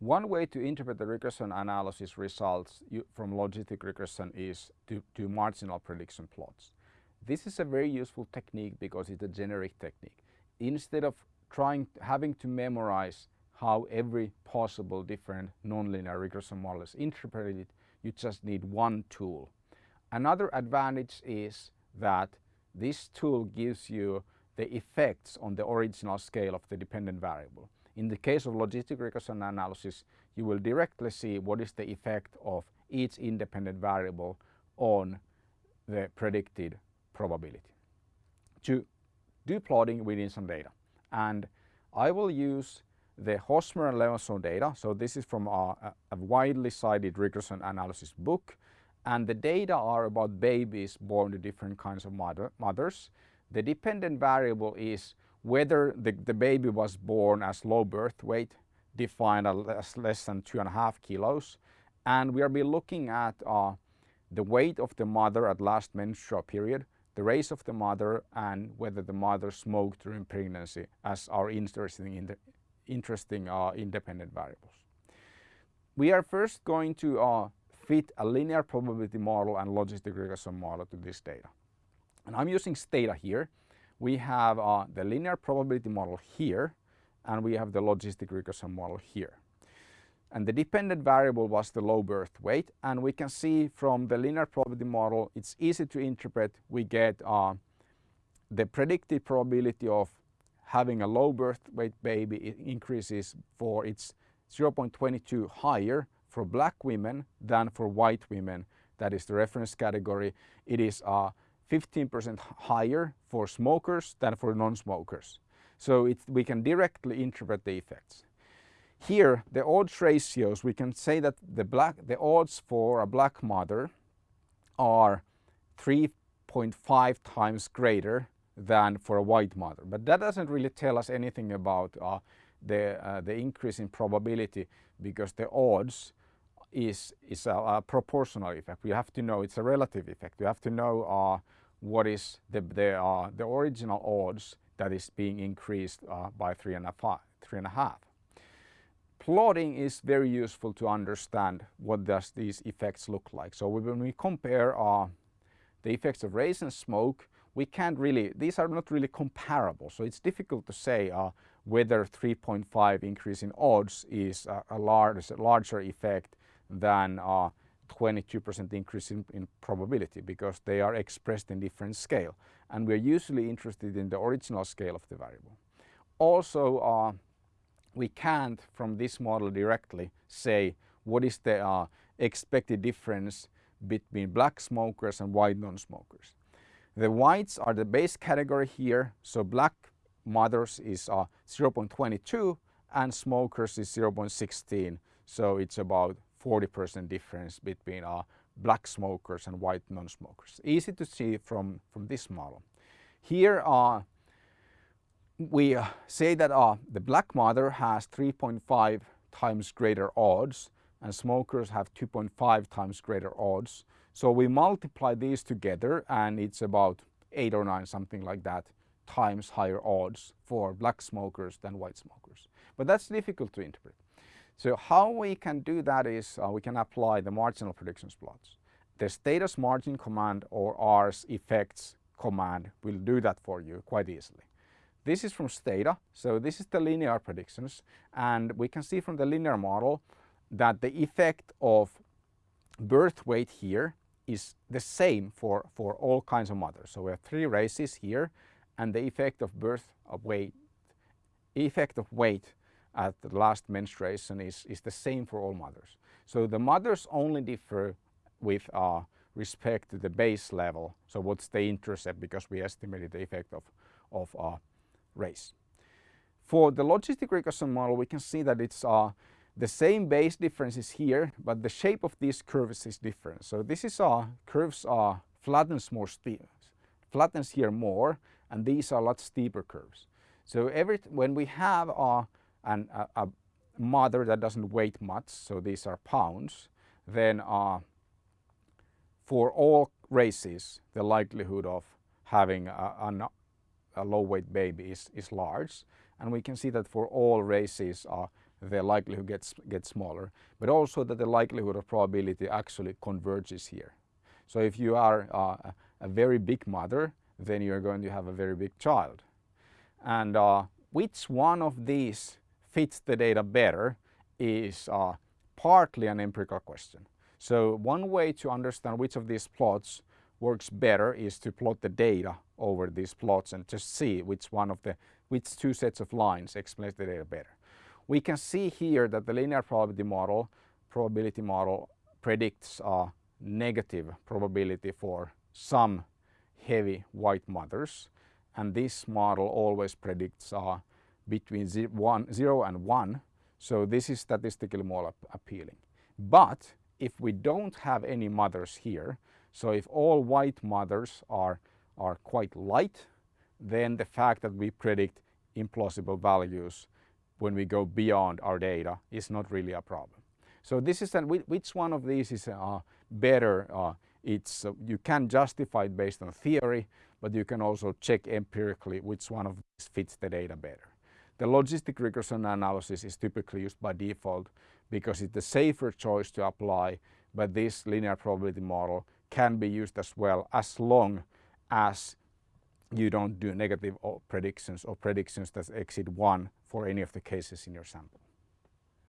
One way to interpret the regression analysis results from logistic regression is to do marginal prediction plots. This is a very useful technique because it's a generic technique. Instead of trying having to memorize how every possible different nonlinear regression model is interpreted, you just need one tool. Another advantage is that this tool gives you the effects on the original scale of the dependent variable. In the case of logistic regression analysis, you will directly see what is the effect of each independent variable on the predicted probability. To do plotting, we need some data. And I will use the Hosmer and Lemeshow data. So this is from a, uh, a widely cited regression analysis book. And the data are about babies born to different kinds of mother, mothers. The dependent variable is whether the, the baby was born as low birth weight, defined as less than two and a half kilos. And we will be looking at uh, the weight of the mother at last menstrual period, the race of the mother, and whether the mother smoked during pregnancy as our interesting, in interesting uh, independent variables. We are first going to uh, fit a linear probability model and logistic regression model to this data. And I'm using Stata here we have uh, the linear probability model here and we have the logistic regression model here. And the dependent variable was the low birth weight and we can see from the linear probability model it's easy to interpret. We get uh, the predicted probability of having a low birth weight baby increases for its 0.22 higher for black women than for white women. That is the reference category. It is uh, 15% higher for smokers than for non-smokers. So we can directly interpret the effects. Here, the odds ratios, we can say that the, black, the odds for a black mother are 3.5 times greater than for a white mother. But that doesn't really tell us anything about uh, the, uh, the increase in probability because the odds is, is a, a, proportional effect. We have to know it's a relative effect. We have to know uh, what is the, the, uh, the original odds that is being increased uh, by three and, a five, three and a half. Plotting is very useful to understand what does these effects look like. So when we compare uh, the effects of race and smoke, we can't really, these are not really comparable. So it's difficult to say uh, whether 3.5 increase in odds is a, a, large, a larger effect than uh, 22% increase in, in, probability because they are expressed in different scale and we're usually interested in the original scale of the variable. Also uh, we can't from this model directly say what is the uh, expected difference between black smokers and white non-smokers. The whites are the base category here so black mothers is uh, 0.22 and smokers is 0.16 so it's about 40% difference between uh, black smokers and white non-smokers. Easy to see from, from this model. Here uh, we uh, say that the black mother has 3.5 times greater odds and smokers have 2.5 times greater odds. So we multiply these together and it's about 8 or 9 something like that times higher odds for black smokers than white smokers. But that's difficult to interpret. So how we can do that is uh, we can apply the marginal predictions plots. The Stata's margin command or R's effects command will do that for you quite easily. This is from Stata, so this is the linear predictions and we can see from the linear model that the effect of birth weight here is the same for, for all kinds of mothers. So we have three races here and the effect of birth of weight, effect of weight at the last menstruation is, is the same for all mothers. So the mothers only differ with uh, respect to the base level. So what's the intercept because we estimated the effect of, of uh, race. For the logistic regression model we can see that it's uh, the same base differences here but the shape of these curves is different. So this is uh, curves uh, flattens more steep, flattens here more and these are a lot steeper curves. So every when we have uh, and a, a mother that doesn't weigh much, so these are pounds, then uh, for all races the likelihood of having a, a, a, low weight baby is, is large and we can see that for all races uh, the likelihood gets, gets smaller, but also that the likelihood of probability actually converges here. So if you are uh, a very big mother, then you're going to have a very big child. And uh, which one of these fits the data better is uh, partly an empirical question. So one way to understand which of these plots works better is to plot the data over these plots and just see which one of the which two sets of lines explains the data better. We can see here that the linear probability model probability model predicts a negative probability for some heavy white mothers and this model always predicts uh, between zero, one, 0 and 1 so this is statistically more appealing. But if we don't have any mothers here so if all white mothers are, are quite light, then the fact that we predict implausible values when we go beyond our data is not really a problem. So this is an, which one of these is uh, better? Uh, it's, uh, you can justify it based on theory, but you can also check empirically which one of these fits the data better. The logistic regression analysis is typically used by default because it's the safer choice to apply, but this linear probability model can be used as well as long as you don't do negative predictions or predictions that exceed one for any of the cases in your sample.